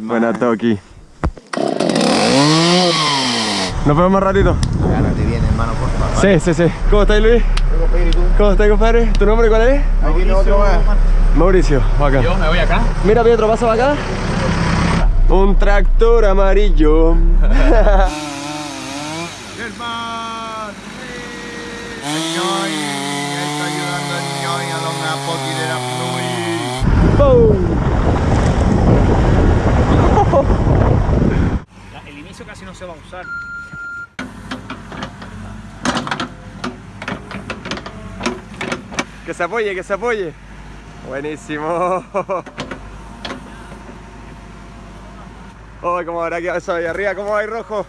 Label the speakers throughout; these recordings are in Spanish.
Speaker 1: Buena Toki. Nos vemos más ratito.
Speaker 2: Agárrate bien, hermano, por favor.
Speaker 1: Sí, sí, sí. ¿Cómo estás, Luis? ¿Cómo estás, compadre? ¿Tu nombre cuál es?
Speaker 2: Aquí más.
Speaker 1: Mauricio, acá.
Speaker 3: Yo me voy acá.
Speaker 1: Mira, Pietro, pasa para acá. Un tractor amarillo.
Speaker 2: Hermano, el ñoy, está ayudando el ñoy a los napoki de la Flui.
Speaker 3: La- El inicio casi no se va a usar.
Speaker 1: Que se apoye, que se apoye. Buenísimo. Oh, cómo habrá quedado eso ahí arriba, ¿cómo va ahí rojo?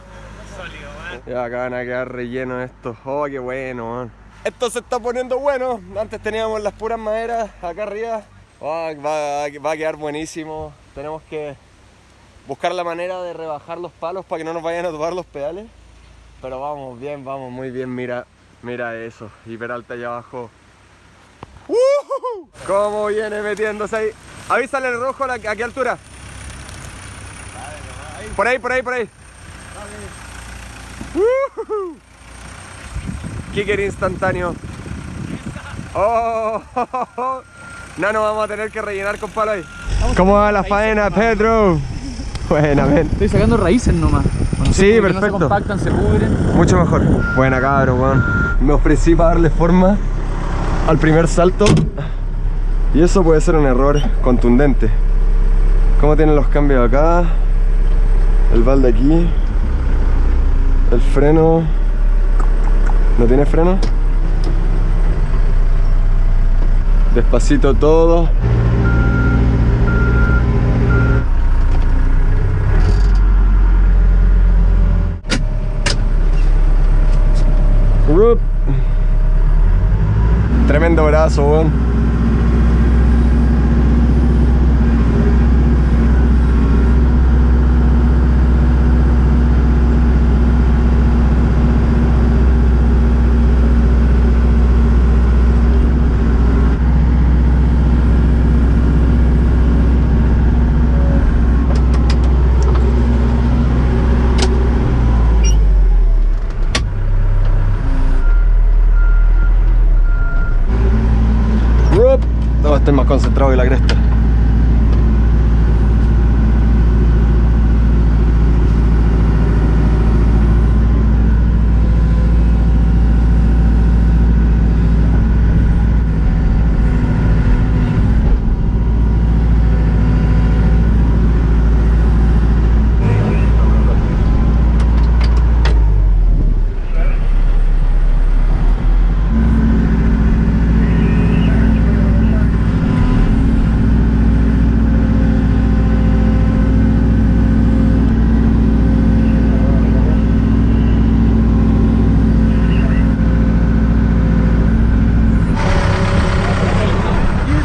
Speaker 3: Sólido, man.
Speaker 1: Ya acá van a quedar rellenos estos. Oh, qué bueno, man. Esto se está poniendo bueno. Antes teníamos las puras maderas acá arriba. Oh, va, va a quedar buenísimo. Tenemos que buscar la manera de rebajar los palos para que no nos vayan a tomar los pedales. Pero vamos bien, vamos muy bien. Mira, mira eso. Hiper alta allá abajo. ¡Ujú! ¿Cómo viene metiéndose ahí? Avísale el rojo a, qué altura. Por ahí, por ahí, por ahí. ¡Ujú! Kicker instantáneo. Oh, no nos vamos a tener que rellenar con palo ahí. ¿Cómo va la faena, Pedro? Buenamente.
Speaker 3: Estoy sacando raíces nomás. Cuando
Speaker 1: Sí,
Speaker 3: porque No
Speaker 1: perfecto.
Speaker 3: se compactan, se pudren.
Speaker 1: Mucho mejor. Buena cabro, weón. Me ofrecí para darle forma al primer salto. Y eso puede ser un error contundente. ¿Cómo tienen los cambios acá? El balde aquí. El freno. ¿No tiene freno? Despacito todo. Tremendo brazo, weón. Rup. No, estoy más concentrado que la cresta.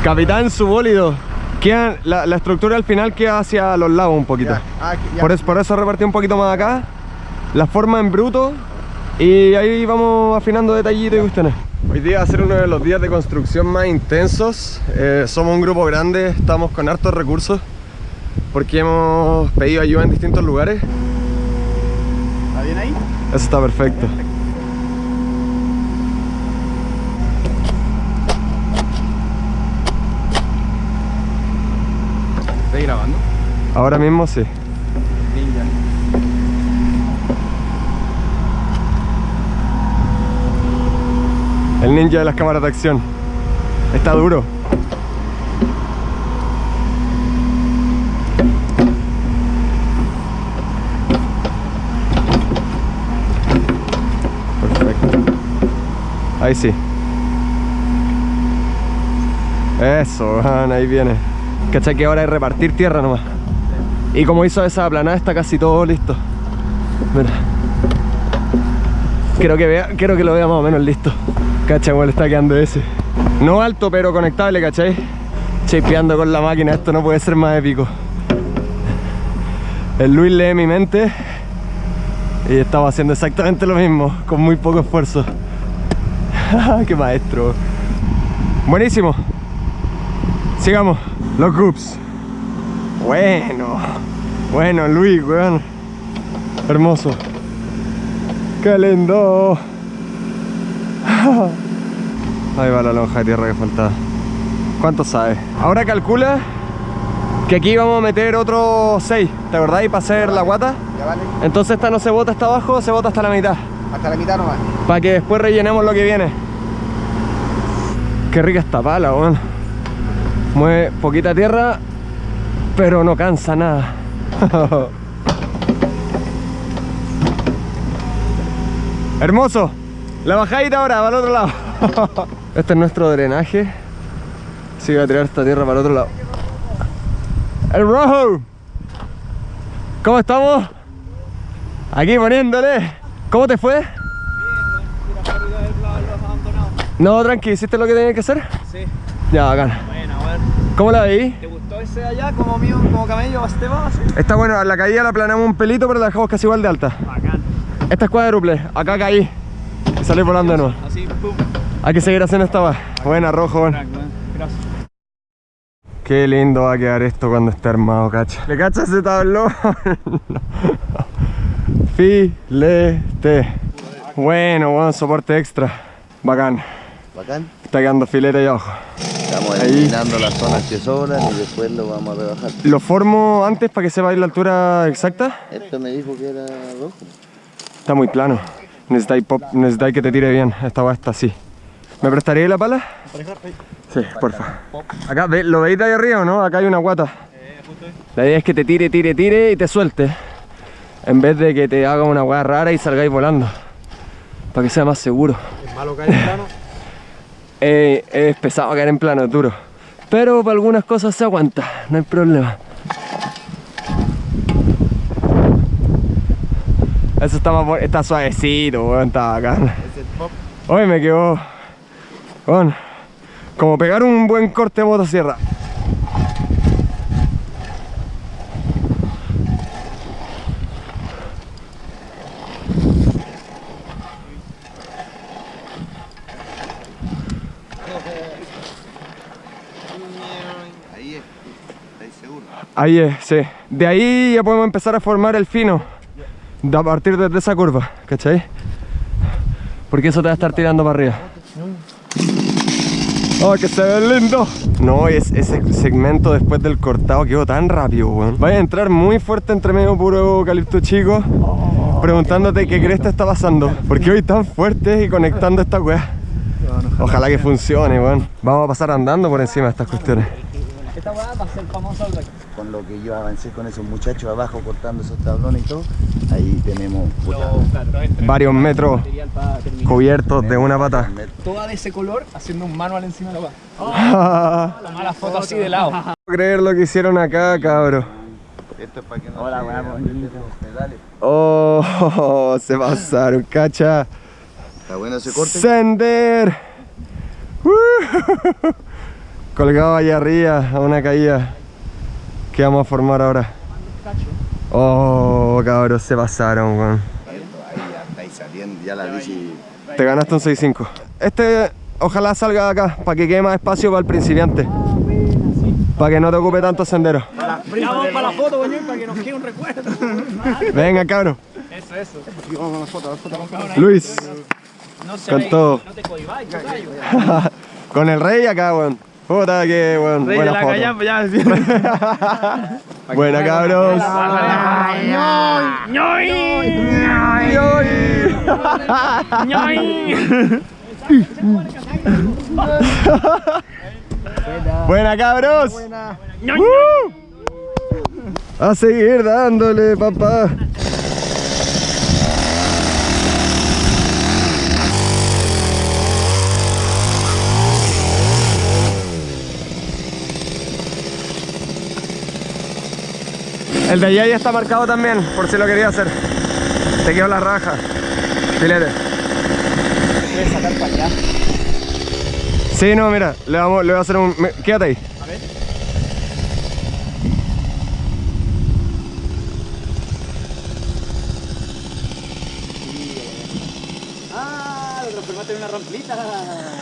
Speaker 1: Capitán, su bólido. Queda, la, la estructura al final queda hacia los lados un poquito.
Speaker 2: Ya, ah, ya.
Speaker 1: Por, eso, por eso repartí un poquito más acá. La forma en bruto. Y ahí vamos afinando detallitos y cuestiones. Hoy día va a ser uno de los días de construcción más intensos. Eh, somos un grupo grande, estamos con hartos recursos. Porque hemos pedido ayuda en distintos lugares.
Speaker 2: ¿Está bien ahí?
Speaker 1: Eso está perfecto.
Speaker 3: ¿Estás grabando?
Speaker 1: Ahora mismo sí. El ninja de las cámaras de acción. Está duro. Perfecto. Ahí sí. Eso, ahí viene. ¿Cachai que ahora es repartir tierra nomás? Y como hizo esa aplanada está casi todo listo. Mira. Quiero que, vea, que lo vea más o menos listo. Cacha, igual está quedando ese. No alto, pero conectable, ¿cachai? Chapeando con la máquina, esto no puede ser más épico. El Luis lee mi mente y estamos haciendo exactamente lo mismo, con muy poco esfuerzo. ¡Qué maestro! Buenísimo. Sigamos. Los groups. Bueno. Bueno, Luis, weón. Hermoso. Lindo. Ahí va la lonja de tierra que faltaba. ¿Cuánto sabe? Ahora calcula que aquí vamos a meter otros 6, ¿te acordáis? Para hacer la guata.
Speaker 2: Ya vale.
Speaker 1: Entonces esta no se bota hasta abajo, se bota hasta la mitad.
Speaker 2: Hasta la mitad nomás.
Speaker 1: Para que después rellenemos lo que viene. Qué rica esta pala, weón. Mueve poquita tierra, pero no cansa nada. Hermoso. La bajadita ahora, para el otro lado. este es nuestro drenaje. Así que voy a tirar esta tierra para el otro lado. El rojo. ¿Cómo estamos? Aquí poniéndole. ¿Cómo te fue? No, tranqui, ¿hiciste lo que tenías que hacer?
Speaker 4: Sí,
Speaker 1: Ya, bacán. ¿Cómo la veí?
Speaker 4: ¿Te gustó ese de allá como mío, como camello, Basteba? así?
Speaker 1: Está bueno, a la caída la planamos un pelito, pero la dejamos casi igual de alta.
Speaker 4: Bacán.
Speaker 1: Esta es cuádruple, acá caí. Y salí volando de nuevo.
Speaker 4: Así, pum.
Speaker 1: Hay que seguir haciendo esta va. Buena, rojo, bueno.
Speaker 4: Gracias.
Speaker 1: Qué lindo va a quedar esto cuando esté armado, cacha. ¿Le cachas ese tablón? Filete. Bueno, bueno, soporte extra. Bacán.
Speaker 2: Bacán.
Speaker 1: Está quedando filete ahí abajo.
Speaker 2: Estamos
Speaker 1: Ahí.
Speaker 2: eliminando las zonas que sobran y después lo vamos a rebajar.
Speaker 1: ¿Lo formo antes para que sepa la altura exacta?
Speaker 2: Esto me dijo que era rojo.
Speaker 1: Está muy plano. Necesitáis, pop, necesitáis que te tire bien. Esta va está así. ¿Me prestaríais la pala? Sí, porfa. Acá, ve- ¿lo veis de ahí arriba o no? Acá hay una guata. La idea es que te tire, tire, tire y te suelte. En vez de que te haga una hueá rara y salgáis volando. Para que sea más seguro.
Speaker 4: ¿Es malo caer en plano?
Speaker 1: Eh, es pesado caer en plano, duro. Pero para algunas cosas se aguanta, no hay problema. Eso está más está suavecito, weón, está bacán. Hoy me quedó. Bueno, como pegar un buen corte de motosierra.
Speaker 2: Ahí es. ¿Estáis seguros?
Speaker 1: Ahí es, sí. De ahí ya podemos empezar a formar el fino. A partir de esa curva, ¿cachai? Porque eso te va a estar tirando para arriba. ¡Oh, que se ve lindo! No, es, ese segmento después del cortado quedó tan rápido, weón. Vaya a entrar muy fuerte entre medio puro eucalipto chico, preguntándote qué crees te está pasando. ¿Por qué hoy tan fuerte y conectando esta weá? Ojalá que funcione, weón. Vamos a pasar andando por encima de estas cuestiones.
Speaker 4: Esta weá va a ser famosa.
Speaker 2: Con lo que yo avancé con esos muchachos abajo cortando esos tablones y todo, ahí tenemos puta,
Speaker 1: Varios metros cubiertos de una pata.
Speaker 4: Toda de ese color haciendo un manual encima de la weá.
Speaker 1: No
Speaker 4: La mala foto así de lado.
Speaker 1: puedo creer lo que hicieron acá, cabro.
Speaker 2: Esto es para que no
Speaker 4: Hola,
Speaker 2: los pedales.
Speaker 1: Oh, se pasaron, cacha.
Speaker 2: Está bueno ese corte.
Speaker 1: Sender. Colgado allá arriba a una caída. ¿Qué vamos a formar ahora? Oh, cabros, se pasaron, weón.
Speaker 2: Ya la bici.
Speaker 1: Te ganaste un 6.5. Este, ojalá salga de acá, para que quede más espacio para el principiante. Para que no te ocupe tanto sendero.
Speaker 4: Ya vamos para la foto, weón, para que nos quede un recuerdo.
Speaker 1: Venga, cabros.
Speaker 4: Eso, eso.
Speaker 1: Luis,
Speaker 4: No se
Speaker 1: Con
Speaker 4: ve-
Speaker 1: todo.
Speaker 4: No te cohibáis,
Speaker 1: con el rey acá, weón. Puta que, weón. Buena foto. Buena, cabros. Buena, cabros. ¡Uh! A seguir dándole, papá. El de allá ya está marcado también, por si lo quería hacer. Te quedó la raja. Filete.
Speaker 4: Puedes sacar para allá.
Speaker 1: Sí, no, mira, le, vamos, le voy a hacer un... Quédate ahí.
Speaker 4: A ver. Ah, lo transformaste en una rampita.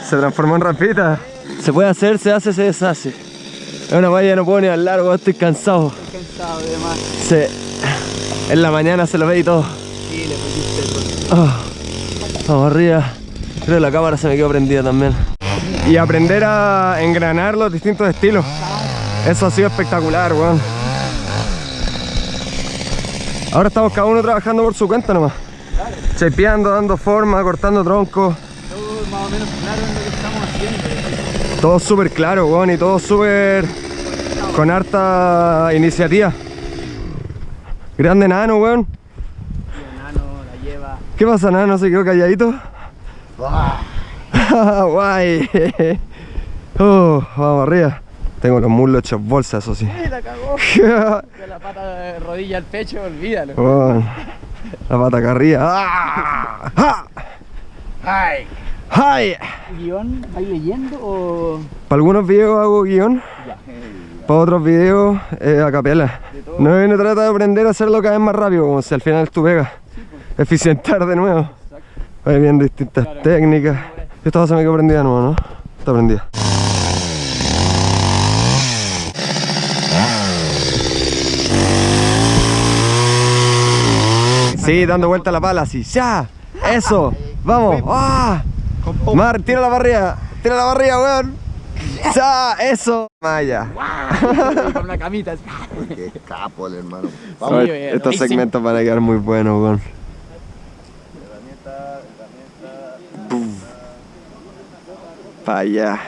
Speaker 1: Se transformó en rampita. Se puede hacer, se hace, se deshace. Es una valla, no puedo ni hablar, estoy cansado.
Speaker 4: Cansado.
Speaker 1: Sí. En la mañana se lo ve y todo.
Speaker 4: Sí, le pusiste
Speaker 1: Ah, Vamos arriba. Creo que la cámara se me quedó prendida también. Y aprender a engranar los distintos estilos. Eso ha sido espectacular, weón. Ahora estamos cada uno trabajando por su cuenta nomás. Chepeando, dando forma, cortando troncos.
Speaker 4: todo más o menos claro en lo que estamos haciendo.
Speaker 1: Todo súper claro, weón, y todo súper con harta iniciativa. Grande nano, weón.
Speaker 4: El enano la lleva.
Speaker 1: ¿Qué pasa, nano? ¿Se quedó calladito? Guay. Oh, vamos arriba. Tengo los muslos hechos bolsas, eso sí.
Speaker 4: ¡Ay, la cagó! De la pata de rodilla al pecho, olvídalo.
Speaker 1: La pata acá arriba. ¡Ah! ¡Ja!
Speaker 4: ¡Ay!
Speaker 1: ¡Ay!
Speaker 4: ¿Guión? ¿Vais leyendo o.?
Speaker 1: Para algunos videos hago guion,
Speaker 4: Ya.
Speaker 1: Para otros videos eh, a capela. No, no trata de aprender a hacerlo cada vez más rápido, como si al final es tu pega. Eficientar de nuevo. Ahí viendo distintas técnicas. Esta se me quedó prendida de nuevo, ¿no? Está prendida. Sí, dando vuelta a la pala, así. ¡Ya! ¡Eso! ¡Vamos! ¡Ah! Mar, tira la barriga. Tira la barriga, weón. ¡Ya! ¡Eso! Maya.
Speaker 4: Con una camita.
Speaker 2: Qué capo el hermano.
Speaker 1: Vamos,
Speaker 4: Sí, bien.
Speaker 1: estos segmentos van a quedar muy buenos, weón. Pa' allá.